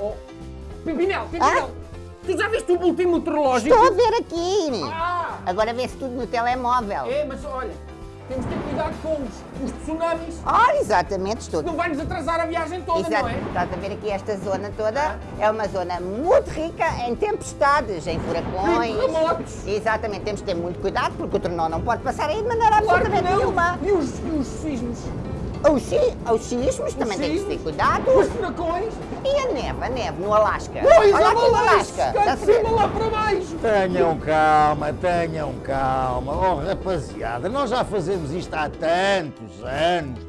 Oh, Pimpinel, Pimpinel, tu já viste o último meteorológico? Estou a ver aqui. Ah, Agora vê-se tudo no telemóvel. é, mas olha, temos de ter cuidado com os, os tsunamis. Ah, exatamente, estou. Não vai nos atrasar a viagem toda, Exato, não é? estás a ver aqui esta zona toda, é uma zona muito rica em tempestades, em furacões. Em terremotos. Exatamente, temos de ter muito cuidado porque o tornado não pode passar aí de maneira Claro absolutamente nenhuma. E os, e os sismos? Os, si, os sismos também tem que se ter sismos? cuidado. Os furacões? E a neve, a neve no Alasca. Pois, Olha a aqui no Alasca, cá de cima lá para baixo. Tenham calma, tenham calma. Oh, rapaziada, nós já fazemos isto há tantos anos.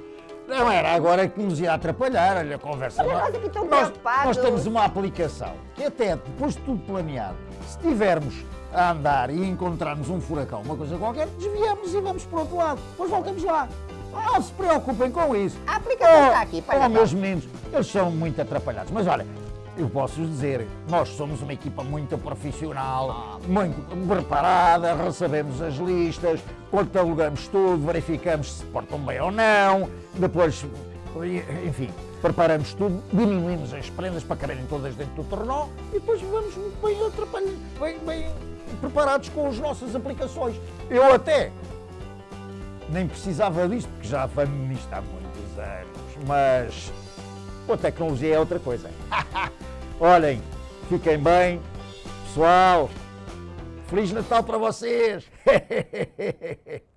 Não era agora que nos ia atrapalhar, olha a conversa. Olha, Nós- aqui tão nós, preocupados. nós temos uma aplicação que até depois de tudo planeado, se tivermos a andar e encontrarmos um furacão, uma coisa qualquer, desviamos e vamos para o outro lado. Depois voltamos lá. Não se preocupem com isso. A aplicação está aqui, para para meus meninos, eles são muito atrapalhados. Mas olha, eu posso dizer, nós somos uma equipa muito profissional, muito preparada, recebemos as listas, catalogamos tudo, verificamos se portam bem ou não, depois, enfim, preparamos tudo, diminuímos as prendas para caberem todas dentro do tornó e depois vamos muito bem atrapalhados, bem, bem preparados com as nossas aplicações. Eu até nem precisava disto, porque já venho nisto há muitos anos, mas a tecnologia é outra coisa. Olhem, fiquem bem, pessoal, Feliz Natal para vocês!